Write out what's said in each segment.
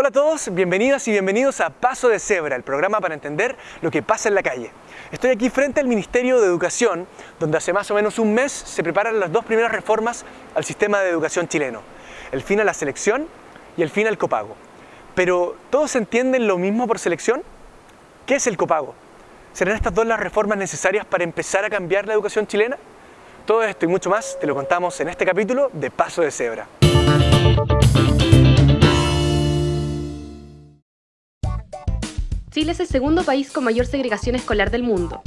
Hola a todos, bienvenidas y bienvenidos a Paso de Cebra, el programa para entender lo que pasa en la calle. Estoy aquí frente al Ministerio de Educación, donde hace más o menos un mes se preparan las dos primeras reformas al sistema de educación chileno. El fin a la selección y el fin al copago. Pero, ¿todos entienden lo mismo por selección? ¿Qué es el copago? ¿Serán estas dos las reformas necesarias para empezar a cambiar la educación chilena? Todo esto y mucho más te lo contamos en este capítulo de Paso de Cebra. Chile es el segundo país con mayor segregación escolar del mundo.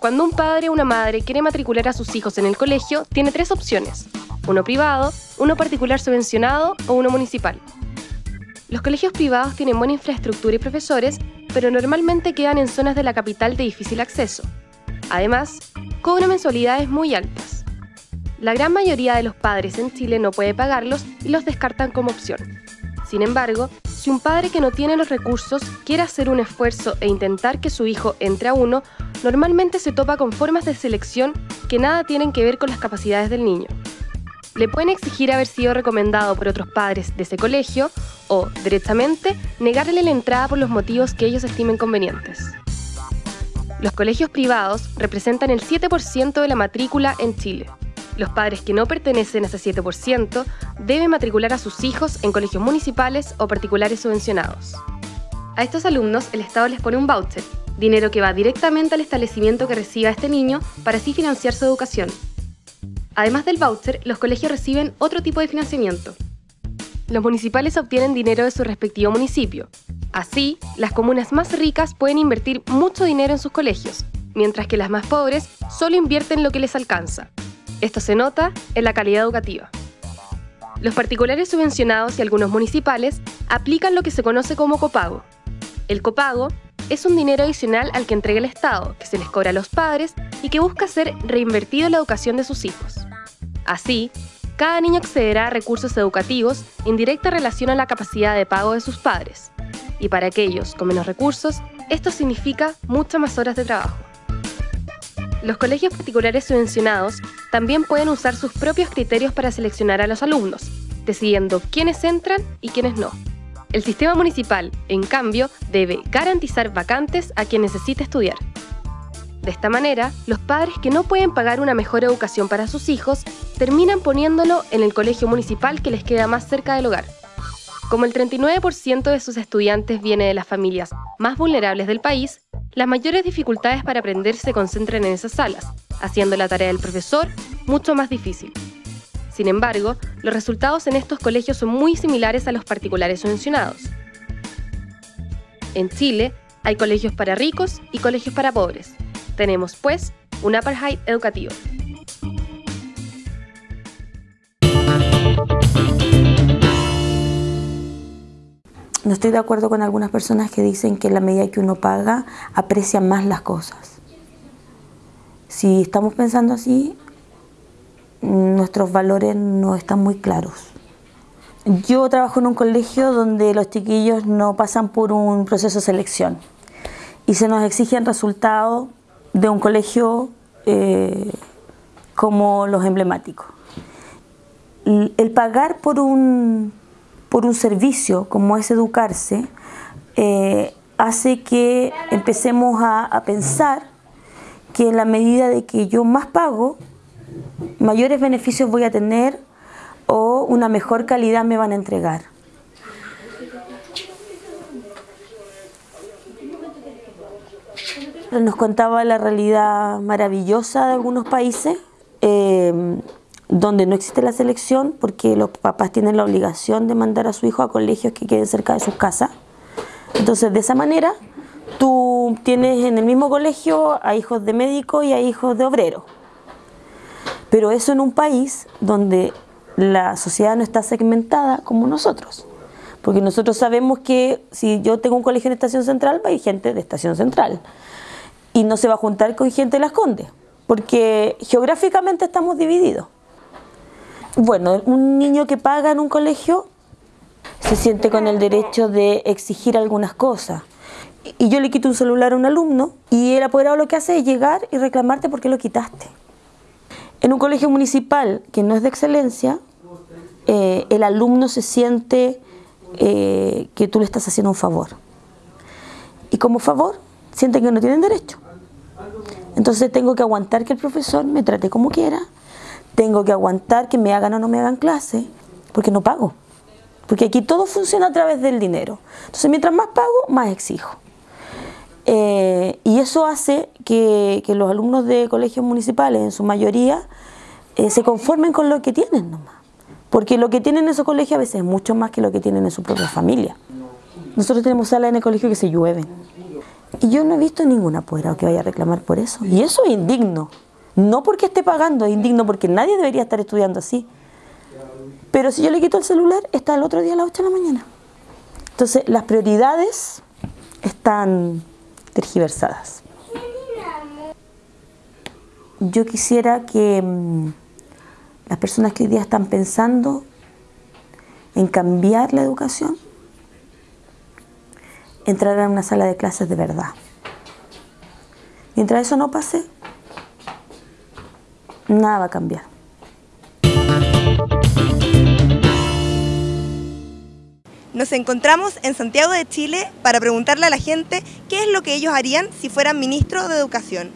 Cuando un padre o una madre quiere matricular a sus hijos en el colegio, tiene tres opciones. Uno privado, uno particular subvencionado o uno municipal. Los colegios privados tienen buena infraestructura y profesores, pero normalmente quedan en zonas de la capital de difícil acceso. Además, cobran mensualidades muy altas. La gran mayoría de los padres en Chile no puede pagarlos y los descartan como opción. Sin embargo, si un padre que no tiene los recursos quiere hacer un esfuerzo e intentar que su hijo entre a uno, normalmente se topa con formas de selección que nada tienen que ver con las capacidades del niño. Le pueden exigir haber sido recomendado por otros padres de ese colegio o, directamente, negarle la entrada por los motivos que ellos estimen convenientes. Los colegios privados representan el 7% de la matrícula en Chile. Los padres que no pertenecen a ese 7% deben matricular a sus hijos en colegios municipales o particulares subvencionados. A estos alumnos el Estado les pone un voucher, dinero que va directamente al establecimiento que reciba este niño para así financiar su educación. Además del voucher, los colegios reciben otro tipo de financiamiento. Los municipales obtienen dinero de su respectivo municipio. Así, las comunas más ricas pueden invertir mucho dinero en sus colegios, mientras que las más pobres solo invierten lo que les alcanza, esto se nota en la calidad educativa. Los particulares subvencionados y algunos municipales aplican lo que se conoce como copago. El copago es un dinero adicional al que entrega el Estado, que se les cobra a los padres y que busca ser reinvertido en la educación de sus hijos. Así, cada niño accederá a recursos educativos en directa relación a la capacidad de pago de sus padres. Y para aquellos con menos recursos, esto significa muchas más horas de trabajo. Los colegios particulares subvencionados también pueden usar sus propios criterios para seleccionar a los alumnos, decidiendo quiénes entran y quiénes no. El sistema municipal, en cambio, debe garantizar vacantes a quien necesite estudiar. De esta manera, los padres que no pueden pagar una mejor educación para sus hijos terminan poniéndolo en el colegio municipal que les queda más cerca del hogar. Como el 39% de sus estudiantes viene de las familias más vulnerables del país, las mayores dificultades para aprender se concentran en esas salas, haciendo la tarea del profesor mucho más difícil. Sin embargo, los resultados en estos colegios son muy similares a los particulares mencionados. En Chile, hay colegios para ricos y colegios para pobres. Tenemos, pues, un apartheid educativo. No estoy de acuerdo con algunas personas que dicen que la medida que uno paga, aprecia más las cosas. Si estamos pensando así, nuestros valores no están muy claros. Yo trabajo en un colegio donde los chiquillos no pasan por un proceso de selección y se nos exigen resultados de un colegio eh, como los emblemáticos. El pagar por un por un servicio como es educarse, eh, hace que empecemos a, pensar que en la medida de que yo más pago, mayores beneficios voy a tener o una mejor calidad me van a entregar. Nos contaba la realidad maravillosa de algunos países. Eh, donde no existe la selección porque los papás tienen la obligación de mandar a su hijo a colegios que queden cerca de sus casas. Entonces, de esa manera, tú tienes en el mismo colegio a hijos de médicos y a hijos de obreros. Pero eso en un país donde la sociedad no está segmentada como nosotros. Porque nosotros sabemos que si yo tengo un colegio en Estación Central, va a ir gente de Estación Central. Y no se va a juntar con gente de Las Condes. Porque geográficamente estamos divididos. Bueno, un niño que paga en un colegio se siente con el derecho de exigir algunas cosas. Y yo le quito un celular a un alumno y el apoderado lo que hace es llegar y reclamarte por qué lo quitaste. En un colegio municipal que no es de excelencia, eh, el alumno se siente eh, que tú le estás haciendo un favor. Y como favor, sienten que no tienen derecho. Entonces tengo que aguantar que el profesor me trate como quiera, tengo que aguantar que me hagan o no me hagan clase, porque no pago. Porque aquí todo funciona a través del dinero. Entonces mientras más pago, más exijo. Eh, y eso hace que, los alumnos de colegios municipales, en su mayoría, eh, se conformen con lo que tienen nomás. Porque lo que tienen en esos colegios a veces es mucho más que lo que tienen en su propia familia. Nosotros tenemos salas en el colegio que se llueven. Y yo no he visto ningún apoderado que vaya a reclamar por eso. Y eso es indigno. No porque esté pagando, es indigno porque nadie debería estar estudiando así. Pero si yo le quito el celular, está el otro día a las 8 de la mañana. Entonces, las prioridades están tergiversadas. Yo quisiera que mm, las personas que hoy día están pensando en cambiar la educación entraran a una sala de clases de verdad. Mientras eso no pase, nada va a cambiar. Nos encontramos en Santiago de Chile para preguntarle a la gente qué es lo que ellos harían si fueran ministro de Educación.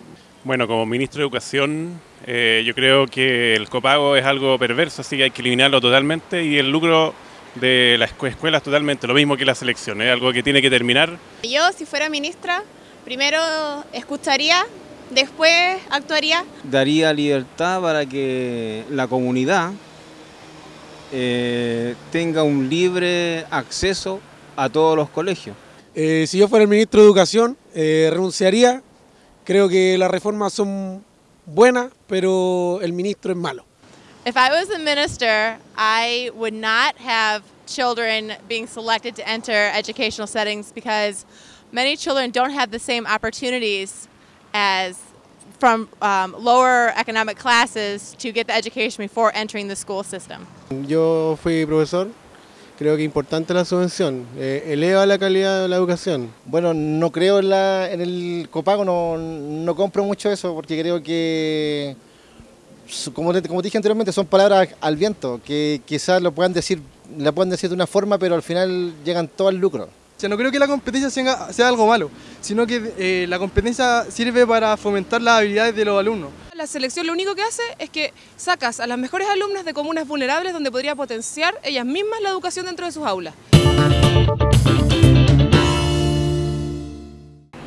Bueno, como ministro de Educación eh, yo creo que el copago es algo perverso, así que hay que eliminarlo totalmente y el lucro de las escuelas totalmente, lo mismo que la selección, es algo que tiene que terminar. Yo, si fuera ministra, primero escucharía, después actuaría. Daría libertad para que la comunidad eh, tenga un libre acceso a todos los colegios. Eh, si yo fuera el ministro de Educación, eh, renunciaría. Creo que las reformas son buenas, pero el ministro es malo. If I was a minister, I would not have children being selected to enter educational settings because many children don't have the same opportunities as from um, lower economic classes to get the education before entering the school system. Yo fui profesor, creo que es importante la subvención, eh, eleva la calidad de la educación. Bueno, no creo en, la, en el copago, no, no compro mucho eso porque creo que, como, como dije anteriormente, son palabras al viento, que quizás lo puedan decir, la puedan decir de una forma, pero al final llegan todo al lucro. O sea, no creo que la competencia sea, sea algo malo, sino que eh, la competencia sirve para fomentar las habilidades de los alumnos. La selección lo único que hace es que sacas a las mejores alumnas de comunas vulnerables donde podría potenciar ellas mismas la educación dentro de sus aulas.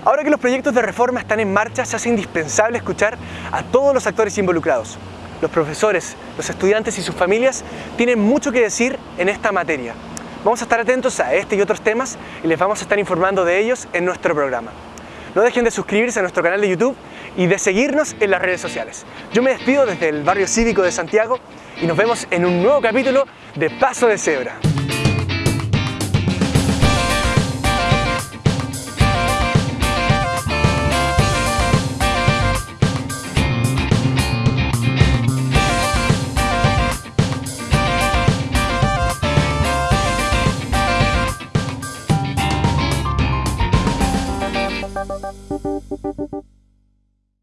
Ahora que los proyectos de reforma están en marcha, se hace indispensable escuchar a todos los actores involucrados. Los profesores, los estudiantes y sus familias tienen mucho que decir en esta materia. Vamos a estar atentos a este y otros temas y les vamos a estar informando de ellos en nuestro programa. No dejen de suscribirse a nuestro canal de YouTube y de seguirnos en las redes sociales. Yo me despido desde el barrio cívico de Santiago y nos vemos en un nuevo capítulo de Paso de Cebra.